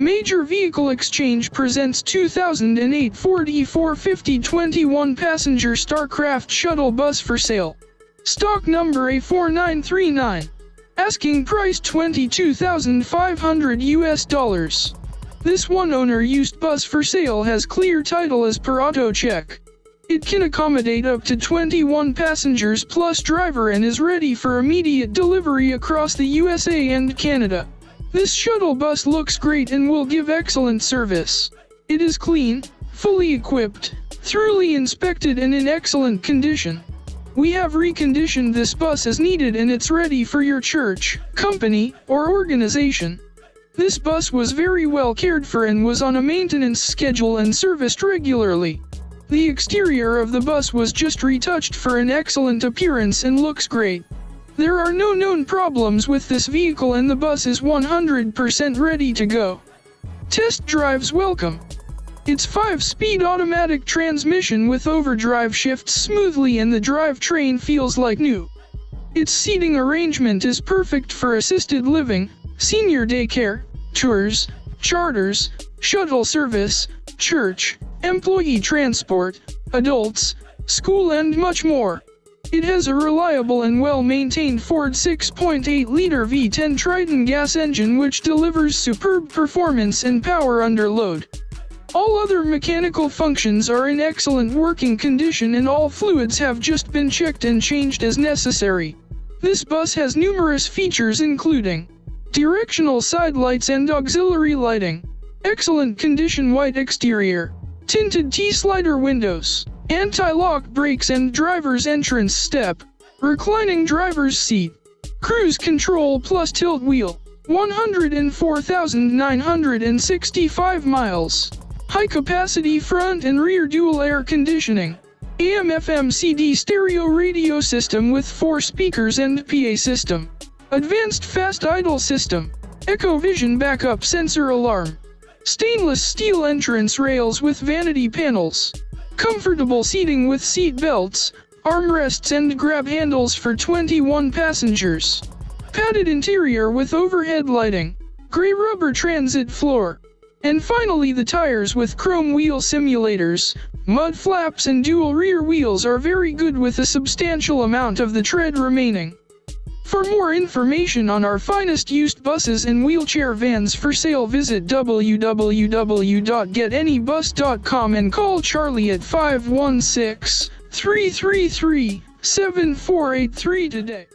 Major Vehicle Exchange presents 2008 Ford E450 21 passenger Starcraft shuttle bus for sale. Stock number A4939. Asking price 22,500 US dollars. This one owner used bus for sale has clear title as per AutoCheck. It can accommodate up to 21 passengers plus driver and is ready for immediate delivery across the USA and Canada. This shuttle bus looks great and will give excellent service. It is clean, fully equipped, thoroughly inspected and in excellent condition. We have reconditioned this bus as needed and it's ready for your church, company, or organization. This bus was very well cared for and was on a maintenance schedule and serviced regularly. The exterior of the bus was just retouched for an excellent appearance and looks great. There are no known problems with this vehicle and the bus is 100% ready to go. Test drives welcome. Its 5-speed automatic transmission with overdrive shifts smoothly and the drivetrain feels like new. Its seating arrangement is perfect for assisted living, senior daycare, tours, charters, shuttle service, church, employee transport, adults, school and much more. It has a reliable and well-maintained Ford 6.8-liter V10 Triton gas engine which delivers superb performance and power under load. All other mechanical functions are in excellent working condition and all fluids have just been checked and changed as necessary. This bus has numerous features including directional side lights and auxiliary lighting, excellent condition white exterior, tinted T-slider windows, anti-lock brakes and driver's entrance step, reclining driver's seat, cruise control plus tilt wheel, 104,965 miles, high capacity front and rear dual air conditioning, AM FM CD stereo radio system with 4 speakers and PA system, advanced fast idle system, Echo Vision backup sensor alarm, Stainless steel entrance rails with vanity panels. Comfortable seating with seat belts, armrests and grab handles for 21 passengers. Padded interior with overhead lighting. Gray rubber transit floor. And finally the tires with chrome wheel simulators, mud flaps and dual rear wheels are very good with a substantial amount of the tread remaining. For more information on our finest used buses and wheelchair vans for sale visit www.getanybus.com and call Charlie at 516-333-7483 today.